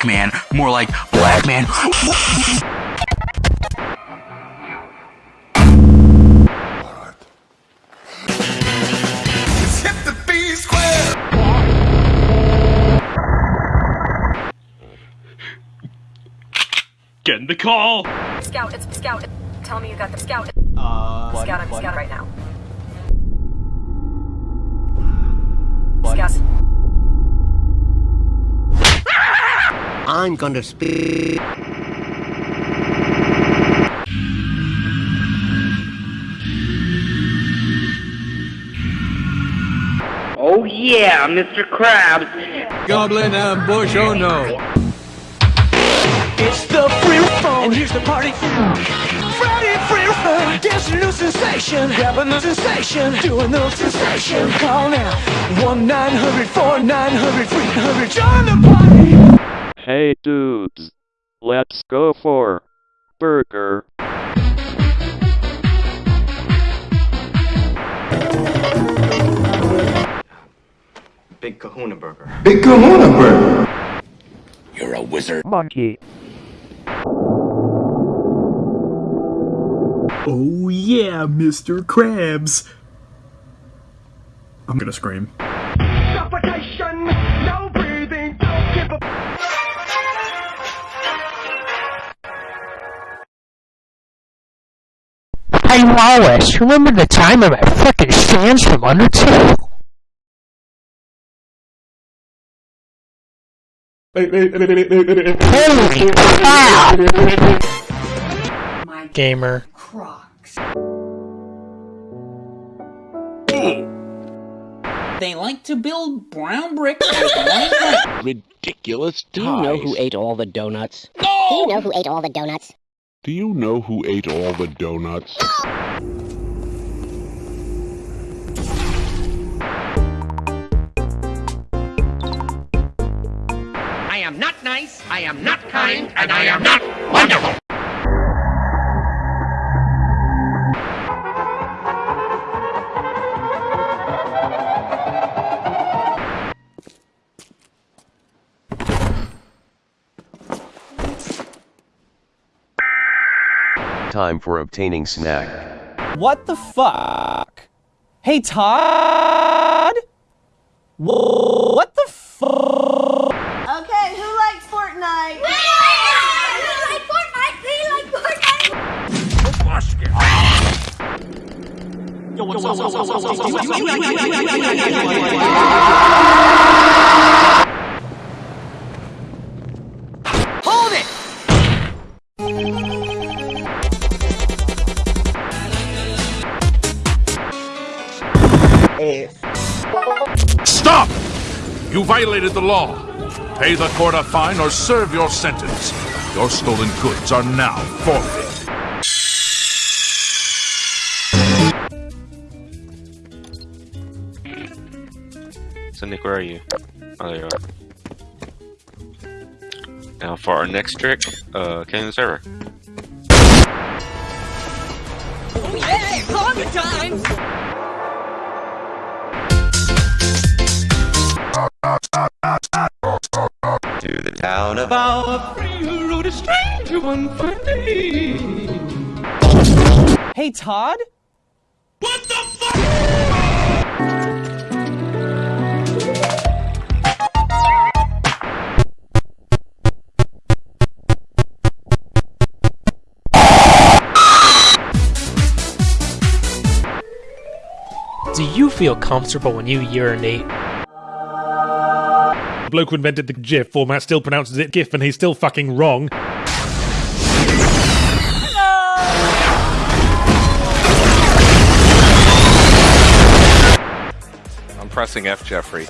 black man. More like black man. Get in the call! Scout, it's Scout. Tell me you got the Scout. Uh, Scout, I'm what? Scout right now. What? Scout. I'm gonna speak. Oh yeah, Mr. Krabs. Goblin ambush, oh no. It's the free phone, and here's the party. Friday free phone, dancing new sensation, grabbing the sensation, doing the sensation. Call now, one nine hundred four nine hundred three hundred. Join the party. Hey dudes, let's go for burger. Big Kahuna Burger. Big Kahuna Burger. You're a wizard. Monkey. Oh yeah, Mr. Krabs! I'm gonna scream. Suffocation, Hey Wallace, remember the time I met frickin' Sans from Undertale? Holy crap! Gamer. Crocs. Hmm. They like to build brown bricks with white Ridiculous Do you know who ate all the donuts? No! Do you know who ate all the donuts? Do you know who ate all the donuts? I am not nice, I am not kind, and I am not wonderful. Time for obtaining snack. What the fuck? Hey, Todd? Wha- What the fuck? Okay, who likes Fortnite? We like Fortnite! We like Fortnite! Hold Stop! You violated the law. Pay the court a fine or serve your sentence. Your stolen goods are now forfeit. So Nick, where are you? Oh, there you are. Now for our next trick, uh, can the server. Hey, party time! To the town of Agua Fria rode a stranger one fine day. Hey, Todd? What the fuck? Do you feel comfortable when you urinate? The bloke who invented the GIF format still pronounces it GIF and he's still fucking wrong. I'm pressing F, Jeffrey.